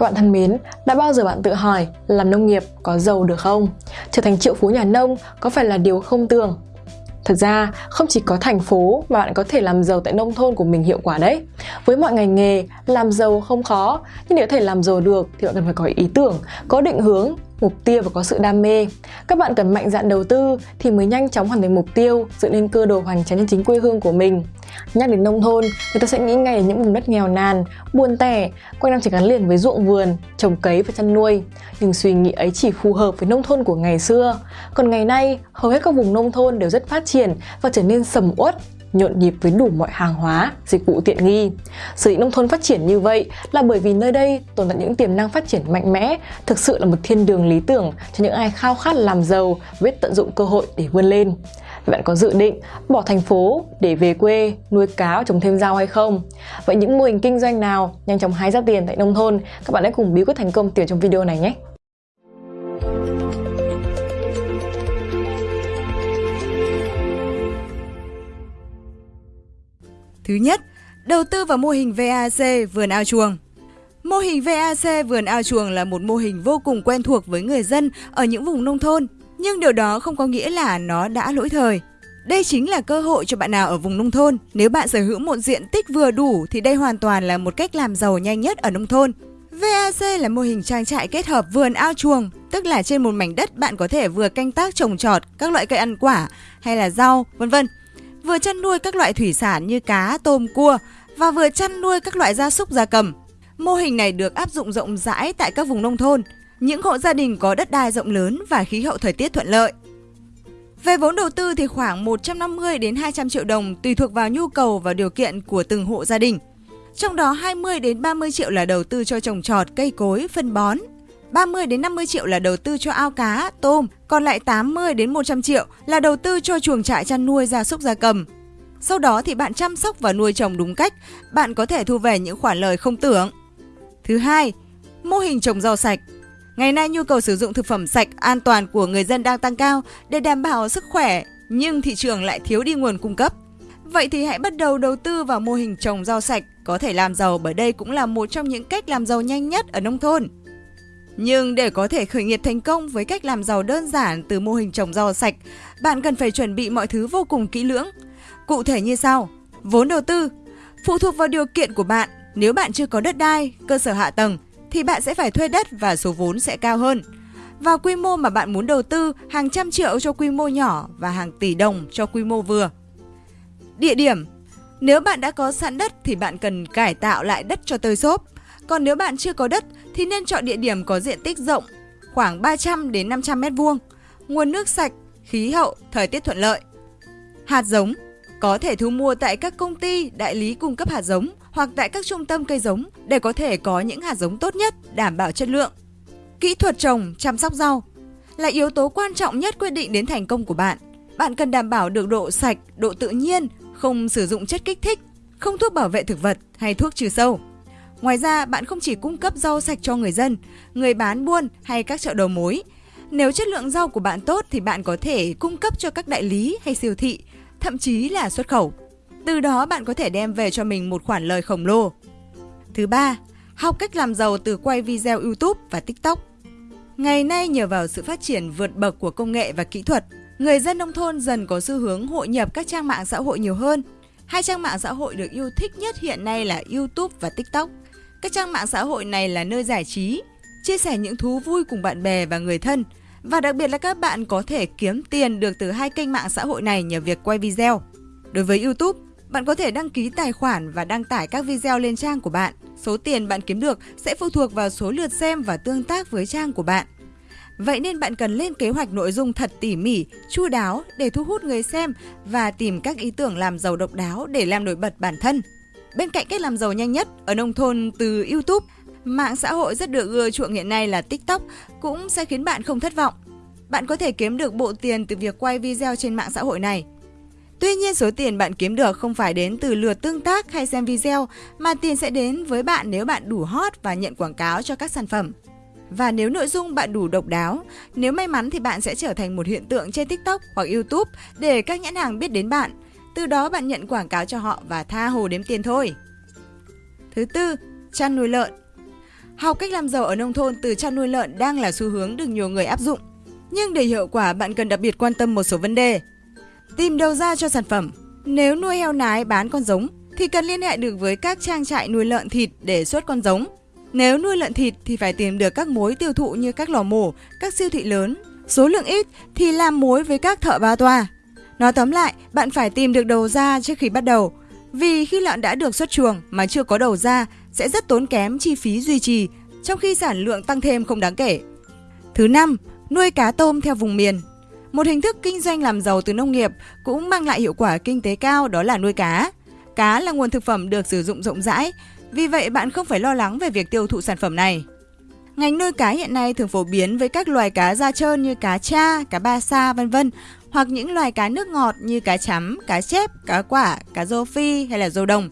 Các bạn thân mến, đã bao giờ bạn tự hỏi làm nông nghiệp có giàu được không? Trở thành triệu phú nhà nông có phải là điều không tưởng? thật ra, không chỉ có thành phố mà bạn có thể làm giàu tại nông thôn của mình hiệu quả đấy. Với mọi ngành nghề, làm giàu không khó, nhưng để có thể làm giàu được thì bạn cần phải có ý tưởng, có định hướng mục tiêu và có sự đam mê. Các bạn cần mạnh dạn đầu tư thì mới nhanh chóng hoàn thành mục tiêu, dựng nên cơ đồ hoành tráng trên chính quê hương của mình. Nhắc đến nông thôn, người ta sẽ nghĩ ngay đến những vùng đất nghèo nàn, buồn tẻ, quanh năm chỉ gắn liền với ruộng vườn, trồng cấy và chăn nuôi. Nhưng suy nghĩ ấy chỉ phù hợp với nông thôn của ngày xưa. Còn ngày nay, hầu hết các vùng nông thôn đều rất phát triển và trở nên sầm uất, nhộn nhịp với đủ mọi hàng hóa, dịch vụ tiện nghi. Sở dĩ nông thôn phát triển như vậy là bởi vì nơi đây tồn tại những tiềm năng phát triển mạnh mẽ, thực sự là một thiên đường lý tưởng cho những ai khao khát làm giàu, biết tận dụng cơ hội để vươn lên. Bạn có dự định bỏ thành phố để về quê nuôi cá trồng thêm rau hay không? Vậy những mô hình kinh doanh nào nhanh chóng hái ra tiền tại nông thôn? Các bạn hãy cùng bí quyết thành công tiểu trong video này nhé! Thứ nhất, đầu tư vào mô hình VAC vườn ao chuồng. Mô hình VAC vườn ao chuồng là một mô hình vô cùng quen thuộc với người dân ở những vùng nông thôn, nhưng điều đó không có nghĩa là nó đã lỗi thời. Đây chính là cơ hội cho bạn nào ở vùng nông thôn. Nếu bạn sở hữu một diện tích vừa đủ thì đây hoàn toàn là một cách làm giàu nhanh nhất ở nông thôn. VAC là mô hình trang trại kết hợp vườn ao chuồng, tức là trên một mảnh đất bạn có thể vừa canh tác trồng trọt các loại cây ăn quả hay là rau, vân vân vừa chăn nuôi các loại thủy sản như cá, tôm, cua và vừa chăn nuôi các loại gia súc gia cầm. Mô hình này được áp dụng rộng rãi tại các vùng nông thôn, những hộ gia đình có đất đai rộng lớn và khí hậu thời tiết thuận lợi. Về vốn đầu tư thì khoảng 150 đến 200 triệu đồng tùy thuộc vào nhu cầu và điều kiện của từng hộ gia đình. Trong đó 20 đến 30 triệu là đầu tư cho trồng trọt, cây cối, phân bón, 30 đến 50 triệu là đầu tư cho ao cá, tôm, còn lại 80 đến 100 triệu là đầu tư cho chuồng trại chăn nuôi gia súc gia cầm. Sau đó thì bạn chăm sóc và nuôi trồng đúng cách, bạn có thể thu về những khoản lời không tưởng. Thứ hai, mô hình trồng rau sạch. Ngày nay nhu cầu sử dụng thực phẩm sạch, an toàn của người dân đang tăng cao để đảm bảo sức khỏe, nhưng thị trường lại thiếu đi nguồn cung cấp. Vậy thì hãy bắt đầu đầu tư vào mô hình trồng rau sạch, có thể làm giàu bởi đây cũng là một trong những cách làm giàu nhanh nhất ở nông thôn. Nhưng để có thể khởi nghiệp thành công với cách làm giàu đơn giản từ mô hình trồng rau sạch, bạn cần phải chuẩn bị mọi thứ vô cùng kỹ lưỡng. Cụ thể như sau: vốn đầu tư phụ thuộc vào điều kiện của bạn. Nếu bạn chưa có đất đai, cơ sở hạ tầng thì bạn sẽ phải thuê đất và số vốn sẽ cao hơn. Và quy mô mà bạn muốn đầu tư hàng trăm triệu cho quy mô nhỏ và hàng tỷ đồng cho quy mô vừa. Địa điểm Nếu bạn đã có sẵn đất thì bạn cần cải tạo lại đất cho tơi xốp. Còn nếu bạn chưa có đất thì nên chọn địa điểm có diện tích rộng, khoảng 300 đến 500 m2, nguồn nước sạch, khí hậu, thời tiết thuận lợi. Hạt giống có thể thu mua tại các công ty, đại lý cung cấp hạt giống hoặc tại các trung tâm cây giống để có thể có những hạt giống tốt nhất, đảm bảo chất lượng. Kỹ thuật trồng, chăm sóc rau là yếu tố quan trọng nhất quyết định đến thành công của bạn. Bạn cần đảm bảo được độ sạch, độ tự nhiên, không sử dụng chất kích thích, không thuốc bảo vệ thực vật hay thuốc trừ sâu. Ngoài ra, bạn không chỉ cung cấp rau sạch cho người dân, người bán buôn hay các chợ đầu mối. Nếu chất lượng rau của bạn tốt thì bạn có thể cung cấp cho các đại lý hay siêu thị, thậm chí là xuất khẩu. Từ đó bạn có thể đem về cho mình một khoản lời khổng lồ. Thứ ba, học cách làm giàu từ quay video YouTube và TikTok. Ngày nay nhờ vào sự phát triển vượt bậc của công nghệ và kỹ thuật, người dân nông thôn dần có xu hướng hội nhập các trang mạng xã hội nhiều hơn. Hai trang mạng xã hội được yêu thích nhất hiện nay là YouTube và TikTok. Các trang mạng xã hội này là nơi giải trí, chia sẻ những thú vui cùng bạn bè và người thân. Và đặc biệt là các bạn có thể kiếm tiền được từ hai kênh mạng xã hội này nhờ việc quay video. Đối với YouTube, bạn có thể đăng ký tài khoản và đăng tải các video lên trang của bạn. Số tiền bạn kiếm được sẽ phụ thuộc vào số lượt xem và tương tác với trang của bạn. Vậy nên bạn cần lên kế hoạch nội dung thật tỉ mỉ, chu đáo để thu hút người xem và tìm các ý tưởng làm giàu độc đáo để làm nổi bật bản thân. Bên cạnh cách làm giàu nhanh nhất ở nông thôn từ YouTube, mạng xã hội rất được ưa chuộng hiện nay là TikTok cũng sẽ khiến bạn không thất vọng. Bạn có thể kiếm được bộ tiền từ việc quay video trên mạng xã hội này. Tuy nhiên số tiền bạn kiếm được không phải đến từ lượt tương tác hay xem video mà tiền sẽ đến với bạn nếu bạn đủ hot và nhận quảng cáo cho các sản phẩm. Và nếu nội dung bạn đủ độc đáo, nếu may mắn thì bạn sẽ trở thành một hiện tượng trên TikTok hoặc YouTube để các nhãn hàng biết đến bạn từ đó bạn nhận quảng cáo cho họ và tha hồ đếm tiền thôi. Thứ tư, chăn nuôi lợn. Học cách làm giàu ở nông thôn từ chăn nuôi lợn đang là xu hướng được nhiều người áp dụng. Nhưng để hiệu quả bạn cần đặc biệt quan tâm một số vấn đề. Tìm đầu ra cho sản phẩm. Nếu nuôi heo nái bán con giống thì cần liên hệ được với các trang trại nuôi lợn thịt để xuất con giống. Nếu nuôi lợn thịt thì phải tìm được các mối tiêu thụ như các lò mổ, các siêu thị lớn. Số lượng ít thì làm mối với các thợ ba toa. Nói tóm lại, bạn phải tìm được đầu ra trước khi bắt đầu. Vì khi lợn đã được xuất chuồng mà chưa có đầu ra sẽ rất tốn kém chi phí duy trì, trong khi sản lượng tăng thêm không đáng kể. Thứ năm, nuôi cá tôm theo vùng miền. Một hình thức kinh doanh làm giàu từ nông nghiệp cũng mang lại hiệu quả kinh tế cao đó là nuôi cá. Cá là nguồn thực phẩm được sử dụng rộng rãi, vì vậy bạn không phải lo lắng về việc tiêu thụ sản phẩm này. Ngành nuôi cá hiện nay thường phổ biến với các loài cá da trơn như cá cha, cá ba sa vân vân hoặc những loài cá nước ngọt như cá chấm, cá chép, cá quả, cá rô phi hay là rô đồng.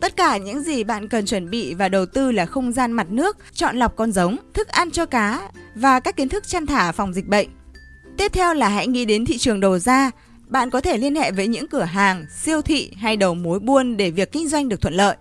Tất cả những gì bạn cần chuẩn bị và đầu tư là không gian mặt nước, chọn lọc con giống, thức ăn cho cá và các kiến thức chăn thả phòng dịch bệnh. Tiếp theo là hãy nghĩ đến thị trường đầu ra. Bạn có thể liên hệ với những cửa hàng, siêu thị hay đầu mối buôn để việc kinh doanh được thuận lợi.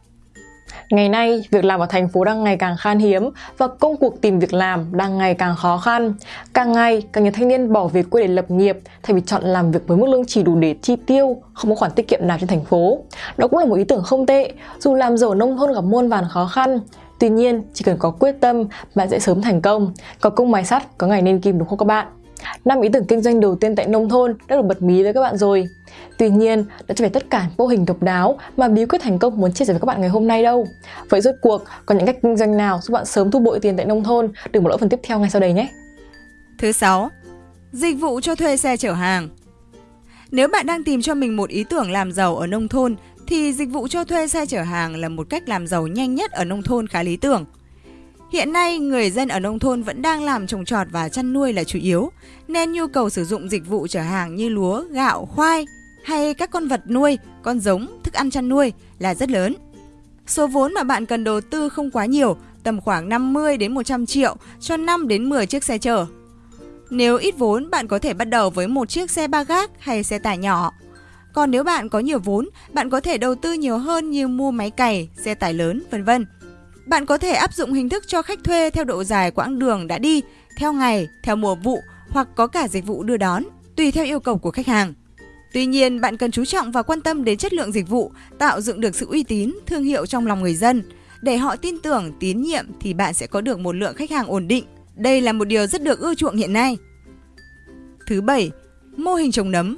Ngày nay, việc làm ở thành phố đang ngày càng khan hiếm và công cuộc tìm việc làm đang ngày càng khó khăn. Càng ngày, càng nhiều thanh niên bỏ về quê để lập nghiệp thay vì chọn làm việc với mức lương chỉ đủ để chi tiêu, không có khoản tiết kiệm nào trên thành phố. Đó cũng là một ý tưởng không tệ, dù làm giàu nông thôn gặp muôn vàn khó khăn. Tuy nhiên, chỉ cần có quyết tâm, bạn sẽ sớm thành công. Có công mài sắt, có ngày nên kim đúng không các bạn? Năm ý tưởng kinh doanh đầu tiên tại nông thôn đã được bật mí với các bạn rồi. Tuy nhiên, đó chưa phải tất cả mô hình độc đáo mà bí quyết thành công muốn chia sẻ với các bạn ngày hôm nay đâu. Vậy rốt cuộc có những cách kinh doanh nào giúp bạn sớm thu bội tiền tại nông thôn? Đừng bỏ lỡ phần tiếp theo ngay sau đây nhé. Thứ sáu, dịch vụ cho thuê xe chở hàng. Nếu bạn đang tìm cho mình một ý tưởng làm giàu ở nông thôn thì dịch vụ cho thuê xe chở hàng là một cách làm giàu nhanh nhất ở nông thôn khá lý tưởng. Hiện nay, người dân ở nông thôn vẫn đang làm trồng trọt và chăn nuôi là chủ yếu, nên nhu cầu sử dụng dịch vụ chở hàng như lúa, gạo, khoai hay các con vật nuôi, con giống, thức ăn chăn nuôi là rất lớn. Số vốn mà bạn cần đầu tư không quá nhiều, tầm khoảng 50 đến 100 triệu cho 5 đến 10 chiếc xe chở. Nếu ít vốn, bạn có thể bắt đầu với một chiếc xe ba gác hay xe tải nhỏ. Còn nếu bạn có nhiều vốn, bạn có thể đầu tư nhiều hơn như mua máy cày, xe tải lớn, vân vân. Bạn có thể áp dụng hình thức cho khách thuê theo độ dài quãng đường đã đi, theo ngày, theo mùa vụ hoặc có cả dịch vụ đưa đón, tùy theo yêu cầu của khách hàng. Tuy nhiên, bạn cần chú trọng và quan tâm đến chất lượng dịch vụ, tạo dựng được sự uy tín, thương hiệu trong lòng người dân. Để họ tin tưởng, tín nhiệm thì bạn sẽ có được một lượng khách hàng ổn định. Đây là một điều rất được ưa chuộng hiện nay. Thứ bảy, mô hình trồng nấm.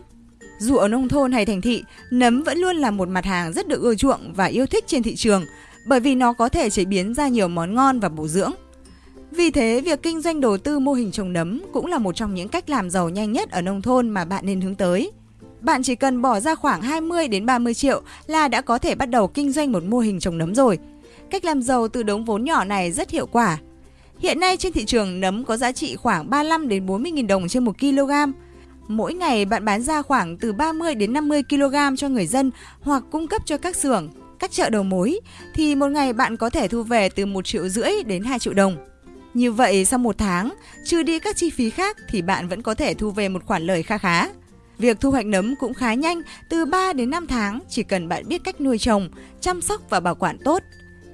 Dù ở nông thôn hay thành thị, nấm vẫn luôn là một mặt hàng rất được ưa chuộng và yêu thích trên thị trường bởi vì nó có thể chế biến ra nhiều món ngon và bổ dưỡng. Vì thế, việc kinh doanh đầu tư mô hình trồng nấm cũng là một trong những cách làm giàu nhanh nhất ở nông thôn mà bạn nên hướng tới. Bạn chỉ cần bỏ ra khoảng 20 đến 30 triệu là đã có thể bắt đầu kinh doanh một mô hình trồng nấm rồi. Cách làm giàu từ đống vốn nhỏ này rất hiệu quả. Hiện nay trên thị trường nấm có giá trị khoảng 35 đến 40 000 đồng trên 1 kg. Mỗi ngày bạn bán ra khoảng từ 30 đến 50 kg cho người dân hoặc cung cấp cho các xưởng, các chợ đầu mối thì một ngày bạn có thể thu về từ 1 triệu rưỡi đến 2 triệu đồng. Như vậy sau một tháng, trừ đi các chi phí khác thì bạn vẫn có thể thu về một khoản lời kha khá. Việc thu hoạch nấm cũng khá nhanh, từ 3 đến 5 tháng chỉ cần bạn biết cách nuôi trồng, chăm sóc và bảo quản tốt.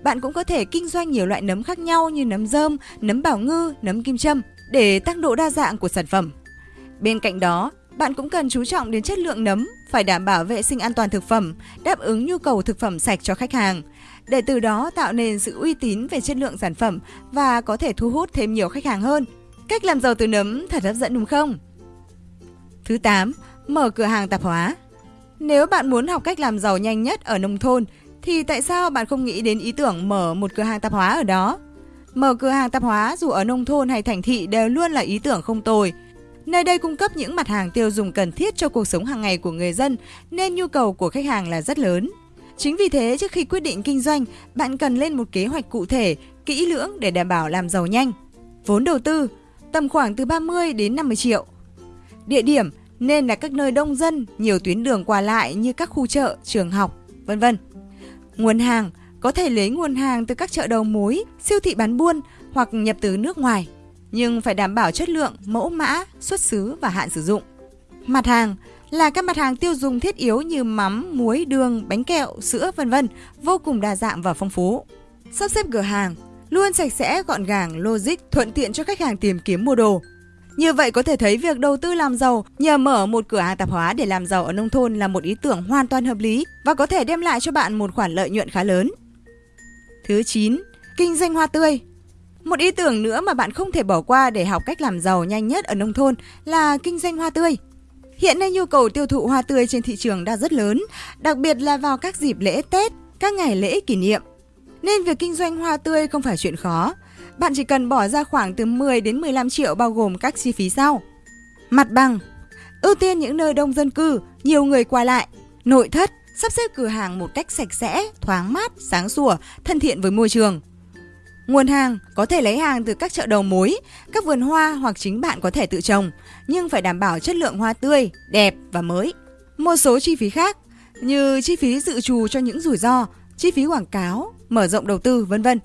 Bạn cũng có thể kinh doanh nhiều loại nấm khác nhau như nấm rơm, nấm bảo ngư, nấm kim châm để tăng độ đa dạng của sản phẩm. Bên cạnh đó, bạn cũng cần chú trọng đến chất lượng nấm, phải đảm bảo vệ sinh an toàn thực phẩm, đáp ứng nhu cầu thực phẩm sạch cho khách hàng, để từ đó tạo nên sự uy tín về chất lượng sản phẩm và có thể thu hút thêm nhiều khách hàng hơn. Cách làm giàu từ nấm thật hấp dẫn đúng không? Thứ 8. Mở cửa hàng tạp hóa Nếu bạn muốn học cách làm giàu nhanh nhất ở nông thôn, thì tại sao bạn không nghĩ đến ý tưởng mở một cửa hàng tạp hóa ở đó? Mở cửa hàng tạp hóa dù ở nông thôn hay thành thị đều luôn là ý tưởng không tồi, Nơi đây cung cấp những mặt hàng tiêu dùng cần thiết cho cuộc sống hàng ngày của người dân nên nhu cầu của khách hàng là rất lớn. Chính vì thế, trước khi quyết định kinh doanh, bạn cần lên một kế hoạch cụ thể, kỹ lưỡng để đảm bảo làm giàu nhanh. Vốn đầu tư tầm khoảng từ 30 đến 50 triệu. Địa điểm nên là các nơi đông dân, nhiều tuyến đường qua lại như các khu chợ, trường học, vân vân. Nguồn hàng có thể lấy nguồn hàng từ các chợ đầu mối, siêu thị bán buôn hoặc nhập từ nước ngoài nhưng phải đảm bảo chất lượng, mẫu mã, xuất xứ và hạn sử dụng. Mặt hàng là các mặt hàng tiêu dùng thiết yếu như mắm, muối, đường, bánh kẹo, sữa vân vân, vô cùng đa dạng và phong phú. Sắp xếp cửa hàng luôn sạch sẽ, gọn gàng, logic, thuận tiện cho khách hàng tìm kiếm mua đồ. Như vậy có thể thấy việc đầu tư làm giàu nhờ mở một cửa hàng tạp hóa để làm giàu ở nông thôn là một ý tưởng hoàn toàn hợp lý và có thể đem lại cho bạn một khoản lợi nhuận khá lớn. Thứ 9. Kinh doanh hoa tươi một ý tưởng nữa mà bạn không thể bỏ qua để học cách làm giàu nhanh nhất ở nông thôn là kinh doanh hoa tươi. Hiện nay nhu cầu tiêu thụ hoa tươi trên thị trường đang rất lớn, đặc biệt là vào các dịp lễ Tết, các ngày lễ kỷ niệm. Nên việc kinh doanh hoa tươi không phải chuyện khó. Bạn chỉ cần bỏ ra khoảng từ 10 đến 15 triệu bao gồm các chi phí sau. Mặt bằng Ưu tiên những nơi đông dân cư, nhiều người qua lại. Nội thất Sắp xếp cửa hàng một cách sạch sẽ, thoáng mát, sáng sủa, thân thiện với môi trường. Nguồn hàng có thể lấy hàng từ các chợ đầu mối, các vườn hoa hoặc chính bạn có thể tự trồng, nhưng phải đảm bảo chất lượng hoa tươi, đẹp và mới. Một số chi phí khác như chi phí dự trù cho những rủi ro, chi phí quảng cáo, mở rộng đầu tư, vân vân.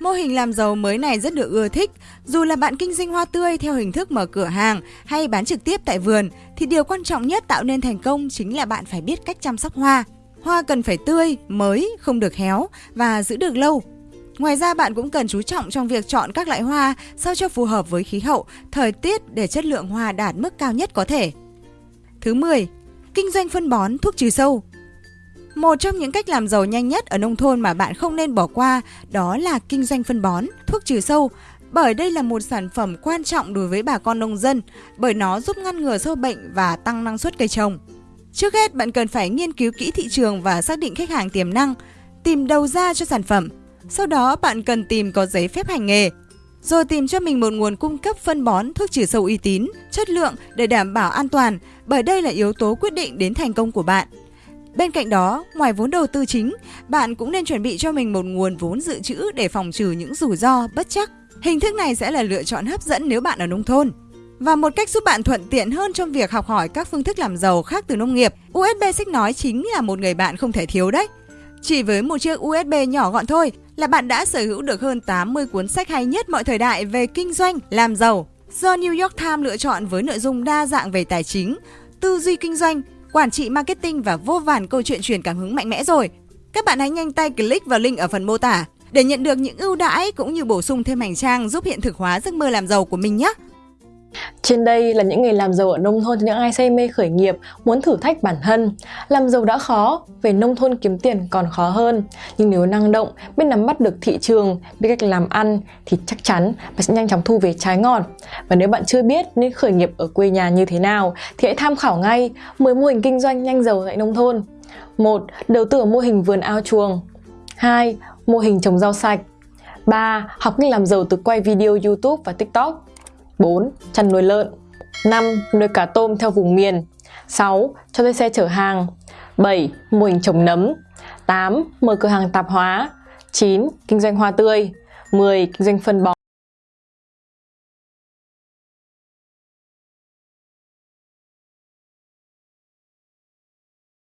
Mô hình làm giàu mới này rất được ưa thích, dù là bạn kinh doanh hoa tươi theo hình thức mở cửa hàng hay bán trực tiếp tại vườn thì điều quan trọng nhất tạo nên thành công chính là bạn phải biết cách chăm sóc hoa. Hoa cần phải tươi, mới, không được héo và giữ được lâu. Ngoài ra bạn cũng cần chú trọng trong việc chọn các loại hoa sao cho phù hợp với khí hậu, thời tiết để chất lượng hoa đạt mức cao nhất có thể. Thứ 10. Kinh doanh phân bón, thuốc trừ sâu. Một trong những cách làm giàu nhanh nhất ở nông thôn mà bạn không nên bỏ qua đó là kinh doanh phân bón, thuốc trừ sâu. Bởi đây là một sản phẩm quan trọng đối với bà con nông dân, bởi nó giúp ngăn ngừa sâu bệnh và tăng năng suất cây trồng. Trước hết, bạn cần phải nghiên cứu kỹ thị trường và xác định khách hàng tiềm năng, tìm đầu ra cho sản phẩm. Sau đó, bạn cần tìm có giấy phép hành nghề, rồi tìm cho mình một nguồn cung cấp phân bón, thuốc trừ sâu uy tín, chất lượng để đảm bảo an toàn, bởi đây là yếu tố quyết định đến thành công của bạn. Bên cạnh đó, ngoài vốn đầu tư chính, bạn cũng nên chuẩn bị cho mình một nguồn vốn dự trữ để phòng trừ những rủi ro bất chắc. Hình thức này sẽ là lựa chọn hấp dẫn nếu bạn ở nông thôn. Và một cách giúp bạn thuận tiện hơn trong việc học hỏi các phương thức làm giàu khác từ nông nghiệp, USB sách nói chính là một người bạn không thể thiếu đấy. Chỉ với một chiếc USB nhỏ gọn thôi là bạn đã sở hữu được hơn 80 cuốn sách hay nhất mọi thời đại về kinh doanh, làm giàu. Do New York Times lựa chọn với nội dung đa dạng về tài chính, tư duy kinh doanh, quản trị marketing và vô vàn câu chuyện truyền cảm hứng mạnh mẽ rồi. Các bạn hãy nhanh tay click vào link ở phần mô tả để nhận được những ưu đãi cũng như bổ sung thêm hành trang giúp hiện thực hóa giấc mơ làm giàu của mình nhé. Trên đây là những người làm giàu ở nông thôn cho những ai say mê khởi nghiệp, muốn thử thách bản thân. Làm giàu đã khó, về nông thôn kiếm tiền còn khó hơn. Nhưng nếu năng động, biết nắm bắt được thị trường, biết cách làm ăn thì chắc chắn bạn sẽ nhanh chóng thu về trái ngọt. Và nếu bạn chưa biết nên khởi nghiệp ở quê nhà như thế nào thì hãy tham khảo ngay 10 mô hình kinh doanh nhanh giàu tại nông thôn. 1. Đầu tư ở mô hình vườn ao chuồng 2. Mô hình trồng rau sạch 3. Học cách làm giàu từ quay video YouTube và TikTok 4. Chăn nuôi lợn 5. Nuôi cá tôm theo vùng miền 6. Cho thuê xe chở hàng 7. Mô hình trồng nấm 8. Mở cửa hàng tạp hóa 9. Kinh doanh hoa tươi 10. Kinh doanh phân bón